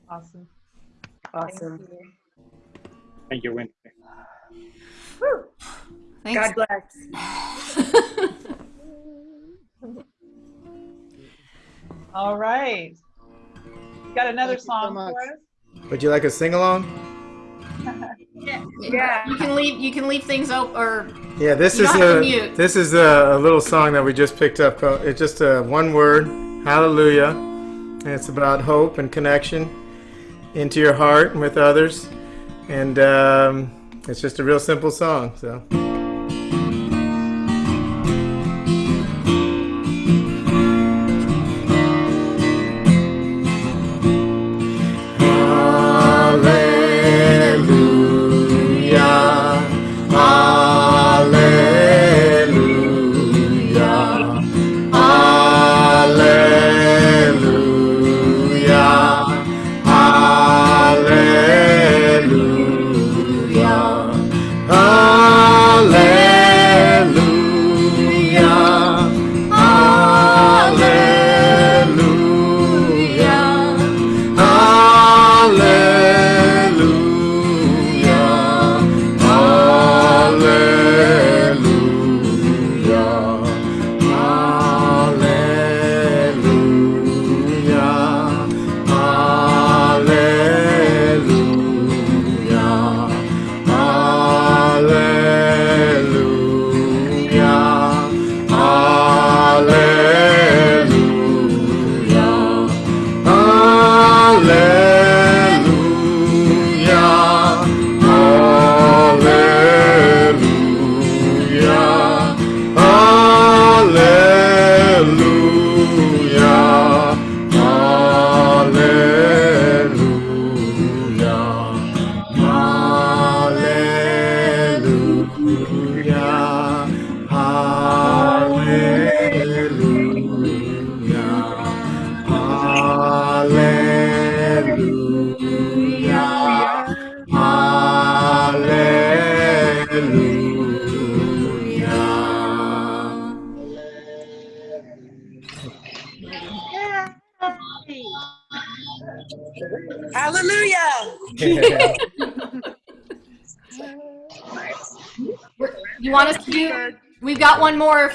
Awesome. Awesome. Thank you, Wendy. Thanks. God bless. [LAUGHS] All right. You got another Thank you so song for us? Would you like a sing along? [LAUGHS] Yeah. You can leave. You can leave things open, or Yeah, this You is don't have to a this is a, a little song that we just picked up. It's just a one word, Hallelujah, and it's about hope and connection into your heart and with others, and um, it's just a real simple song. So.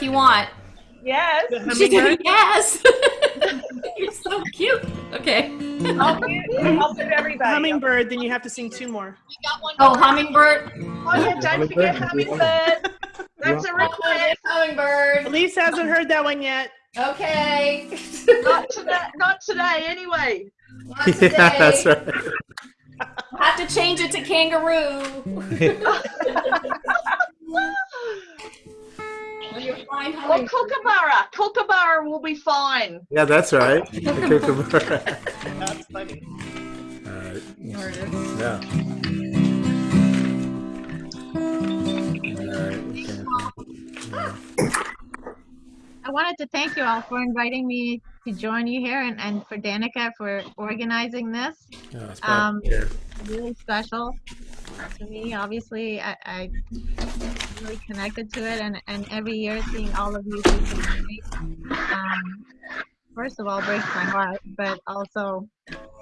If you want. Yes. She did. Yes. [LAUGHS] You're so cute. Okay. I'll mute, I'll mute everybody. Hummingbird, then you have to sing two more. Oh, hummingbird. Oh yeah, don't forget hummingbird. That's a request. Hummingbird. Elise hasn't heard that one yet. Okay. Not today. Not today. Anyway. [LAUGHS] Yeah, that's right. We'll have to change it to kangaroo. [LAUGHS] When you find kookaburra. Kookaburra will be fine. Yeah, that's right. [LAUGHS] The kookaburra. That's funny. All right. There it is. Yeah. All right. okay. Yeah. wanted to thank you all for inviting me to join you here and, and for Danica for organizing this. Oh, Um, really special to me. Obviously, I, I really connected to it, and, and every year seeing all of you um, first of all breaks my heart, but also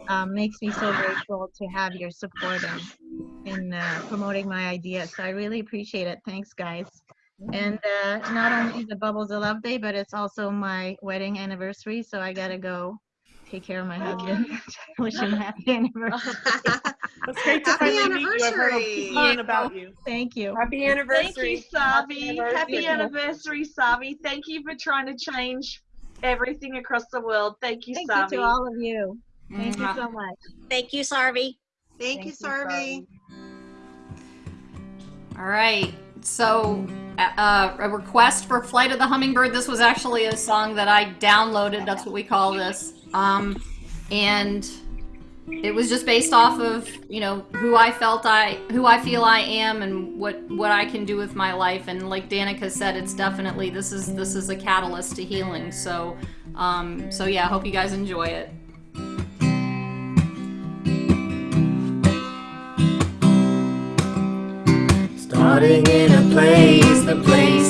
um, makes me so grateful to have your support in, in uh, promoting my ideas. So I really appreciate it. Thanks, guys. And uh, not only the Bubbles of Love Day, but it's also my wedding anniversary, so I gotta go take care of my husband. [LAUGHS] Wish him happy anniversary. [LAUGHS] It's great to Happy finally meet you. I've heard a anniversary. lot about you. Thank you. Happy Thank anniversary. you, Sarvi. Happy anniversary. anniversary, Sarvi. Thank you for trying to change everything across the world. Thank you, Thank Sarvi. you to all of you. Thank you so much. Thank you, Sarvi. Thank you, Sarvi. All right. So, uh, a request for Flight of the Hummingbird. This was actually a song that I downloaded. That's what we call this. Um, and it was just based off of you know who I felt I who I feel I am and what what I can do with my life. And like Danica said, it's definitely this is this is a catalyst to healing. So, um, so yeah, I hope you guys enjoy it. Starting in a place, the place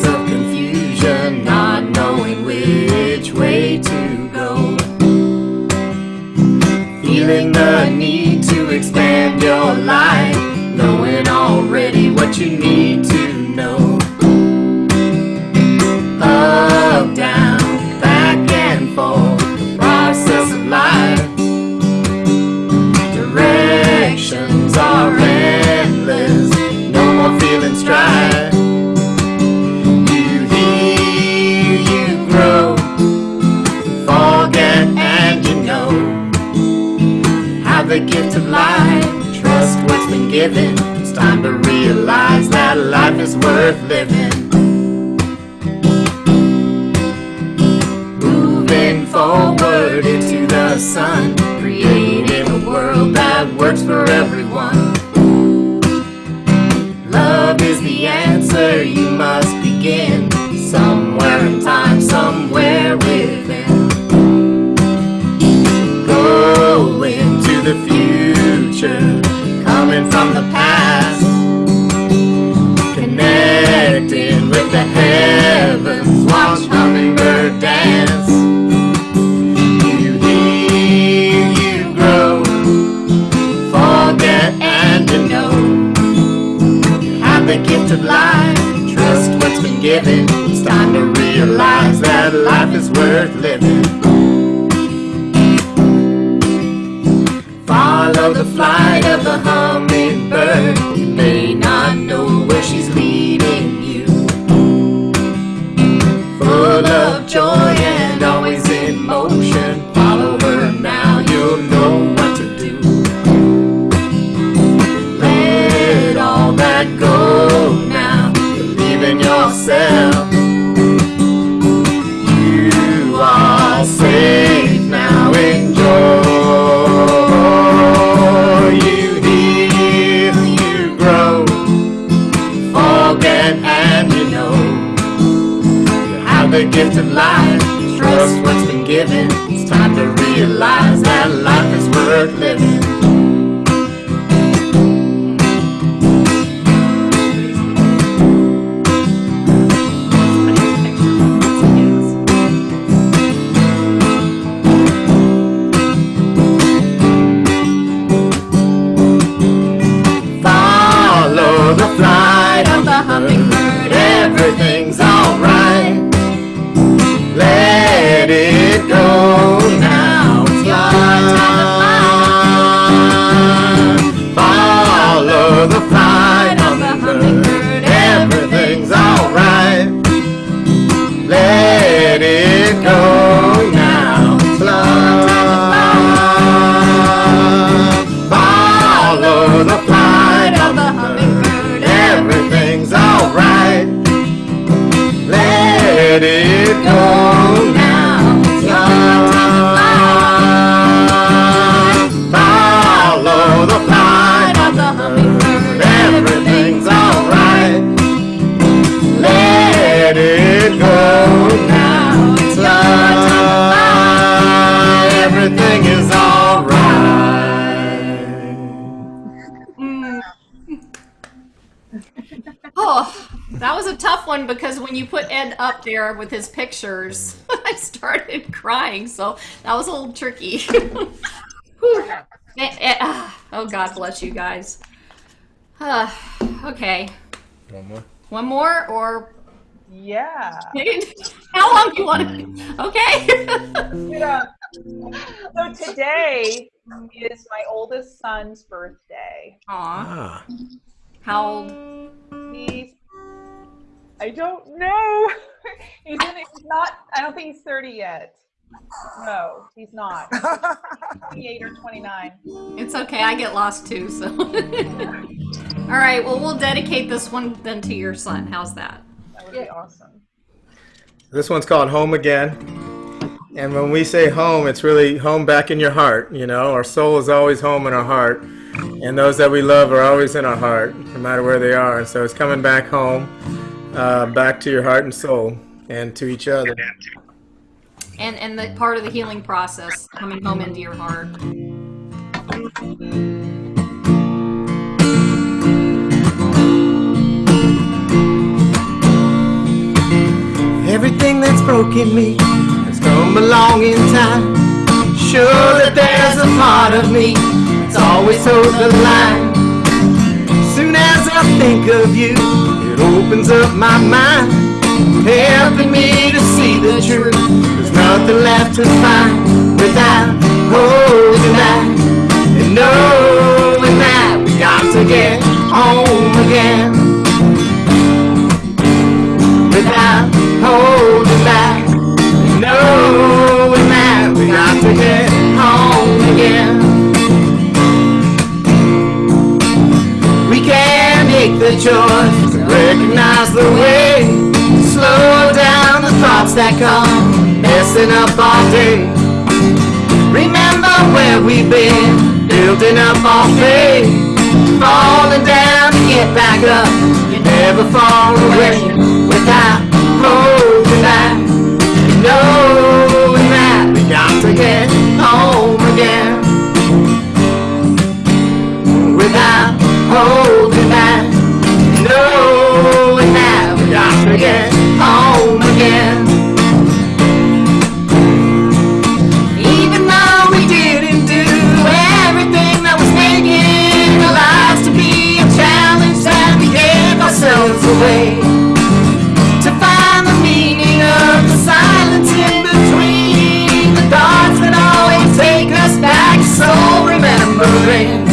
Feeling the need to expand your life, knowing already what you need the gift of life, trust what's been given. It's time to realize that life is worth living. Moving forward into the sun, creating a world that works for everyone. Love is the answer, you must begin somewhere in time, somewhere within. There with his pictures, [LAUGHS] I started crying. So that was a little tricky. Whew. [LAUGHS] [LAUGHS] Eh, eh, ah, oh, God bless you guys. Uh, [SIGHS] okay. One more. One more or Yeah. how long do you want to? Okay. Yeah. So today is my oldest son's birthday. Aw. How? Old? He's. I don't know. [LAUGHS] he's, in, he's not. I don't think he's 30 yet. No, he's not. [LAUGHS] 28 or 29. It's okay. I get lost too. So. [LAUGHS] All right. Well, we'll dedicate this one then to your son. How's that? That would be awesome. This one's called Home Again. And when we say home, it's really home back in your heart. You know, our soul is always home in our heart. And those that we love are always in our heart, no matter where they are. And so it's coming back home, uh, back to your heart and soul, and to each other. And and the part of the healing process coming home into your heart. Everything that's broken me has come along in time. Sure that there's a part of me that's always hold the line. I think of you, it opens up my mind, helping me to see the truth. There's nothing left to find without holding back and knowing that we got to get home again without holding back. Knowing that we got to get home again. The choice to recognize the way. Slow down the thoughts that come messing up our day. Remember where we've been, building up our faith. Falling down to get back up. You never fall away without holding back. Knowing that we got to get home again. Without holding home again, home again. Even though we didn't do everything that was making our lives to be a challenge, that we gave ourselves away to find the meaning of the silence in between the thoughts that always take us back. So remembering.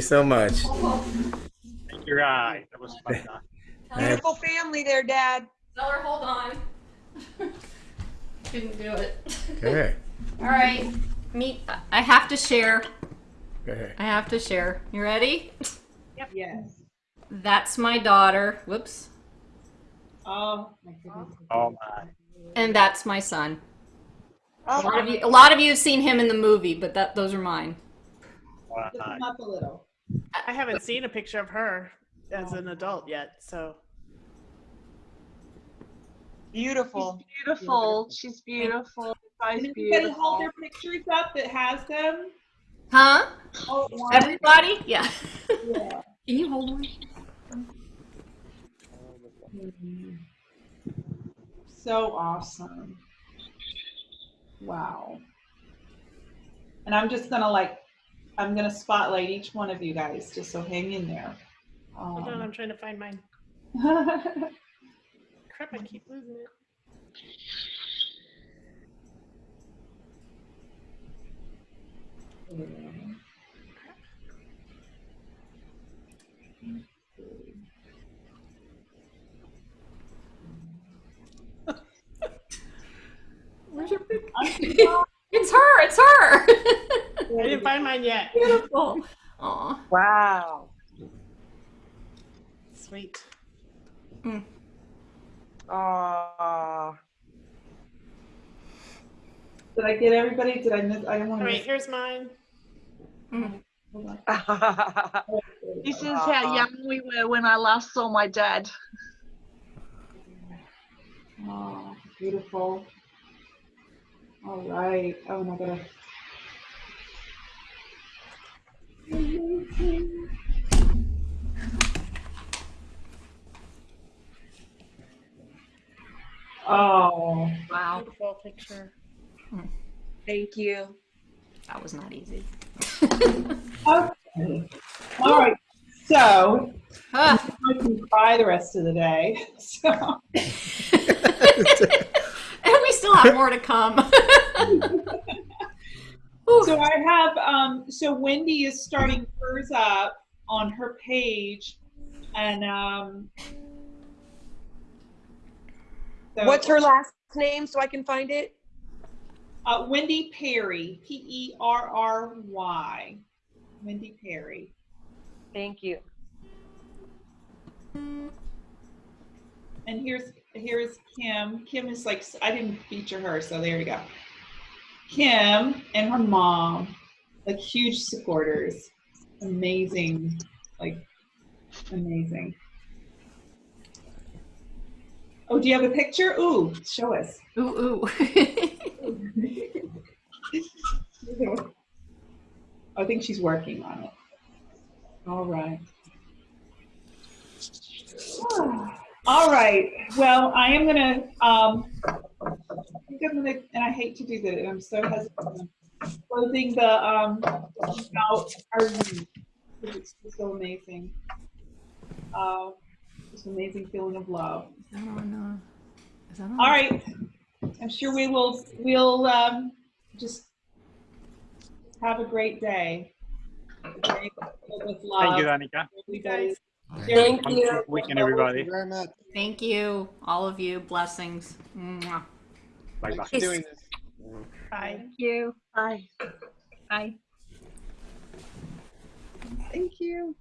You so much. Thank you, guys. That was fun. [LAUGHS] Beautiful family there, Dad. Tell her, hold on. Didn't do it. Okay. [LAUGHS] All right. Meet. I have to share. Okay. I have to share. You ready? Yep. Yes. That's my daughter. Whoops. Oh my goodness. Oh my. And that's my son. A oh, lot of you, a lot of you have seen him in the movie, but that those are mine. Lift him up a little. I haven't seen a picture of her as an adult yet, so. Beautiful. Beautiful. She's beautiful. Both Can everybody hold their pictures up that has them? Huh? Oh, one. Everybody? Yeah. Yeah. Can you hold one? So awesome. Wow. And I'm just gonna like, I'm gonna spotlight each one of you guys, just so hang in there. Hold on, Um, I'm trying to find mine. [LAUGHS] Crap, I keep losing it. Where's your picture? It's her. It's her. [LAUGHS] I didn't find mine yet. Beautiful. Aw. Wow. Sweet. Mm. Aww. Did I get everybody? Did I miss? I don't want All to right, here's mine. Mm. Hold on. This is how young we were when I last saw my dad. Oh, beautiful. All right. Oh, and I gotta. Oh, Wow. Beautiful picture. Thank you. That was not easy. okay. All right. So, Ah. I can cry the rest of the day. [LAUGHS] So, And [LAUGHS] we still have more to come. [LAUGHS] so I have. Um, so Wendy is starting hers up on her page, and um. so- What's her last name so I can find it? Uh, Wendy Perry, P E R R Y. Wendy Perry. Thank you. And here's here's Kim. Kim is like I didn't feature her, so there you go. Kim and her mom, like huge supporters. Amazing, like amazing. Oh, do you have a picture? Ooh, show us. Ooh, ooh. [LAUGHS] I think she's working on it. All right. [SIGHS] All right. Well, I am gonna. Um, I think I'm gonna, and I hate to do that. I'm so hesitant. Closing the um out our room because it's just so amazing. Uh, just amazing feeling of love. Is that on, uh, is that on? All right. I'm sure we will. We'll um, just have a great day. Okay? With love. Thank you, Danica. Everybody. Thank Have a you. weekend, everybody. very much. Thank you, all of you. Blessings. Mwah. Bye bye. Thanks for doing this. Bye. Thank you. Bye. Bye. Thank you.